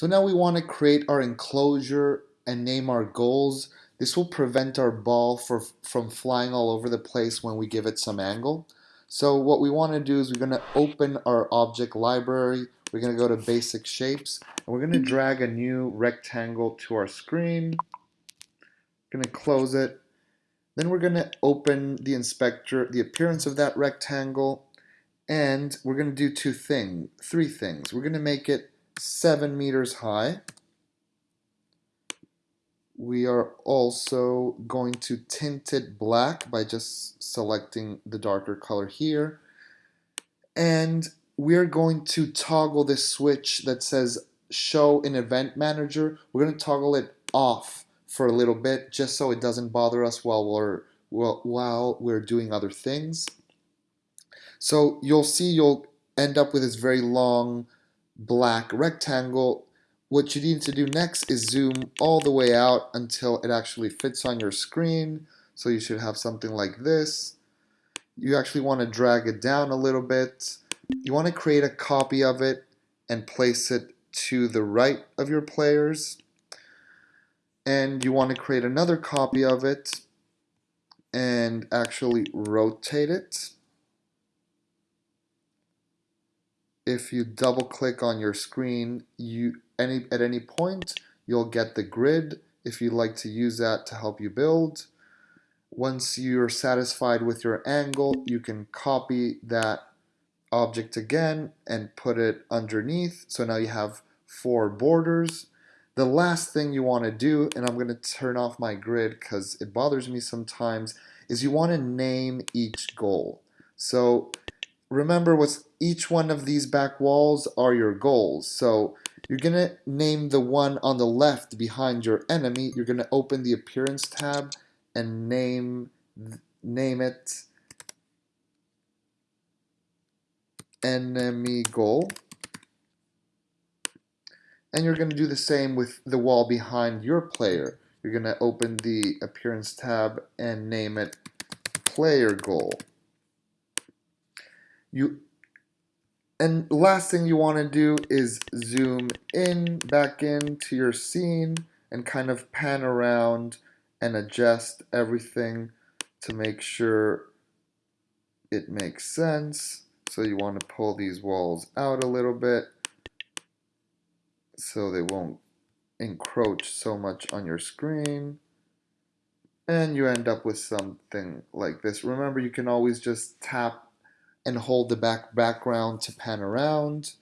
So now we want to create our enclosure and name our goals. This will prevent our ball for, from flying all over the place when we give it some angle. So what we want to do is we're going to open our object library. We're going to go to basic shapes and we're going to drag a new rectangle to our screen. We're Going to close it. Then we're going to open the inspector, the appearance of that rectangle, and we're going to do two things, three things. We're going to make it seven meters high. We are also going to tint it black by just selecting the darker color here. And we're going to toggle this switch that says show in event manager. We're going to toggle it off for a little bit just so it doesn't bother us while we're while we're doing other things. So you'll see you'll end up with this very long black rectangle. What you need to do next is zoom all the way out until it actually fits on your screen. So you should have something like this. You actually want to drag it down a little bit. You want to create a copy of it and place it to the right of your players. And you want to create another copy of it and actually rotate it. If you double click on your screen, you any at any point you'll get the grid if you'd like to use that to help you build. Once you're satisfied with your angle, you can copy that object again and put it underneath. So now you have four borders. The last thing you want to do, and I'm going to turn off my grid because it bothers me sometimes, is you want to name each goal. So remember what's each one of these back walls are your goals. So you're going to name the one on the left behind your enemy. You're going to open the appearance tab and name name it enemy goal. And you're going to do the same with the wall behind your player. You're going to open the appearance tab and name it player goal. You and last thing you want to do is zoom in back into your scene and kind of pan around and adjust everything to make sure it makes sense. So you want to pull these walls out a little bit so they won't encroach so much on your screen and you end up with something like this. Remember, you can always just tap and hold the back background to pan around.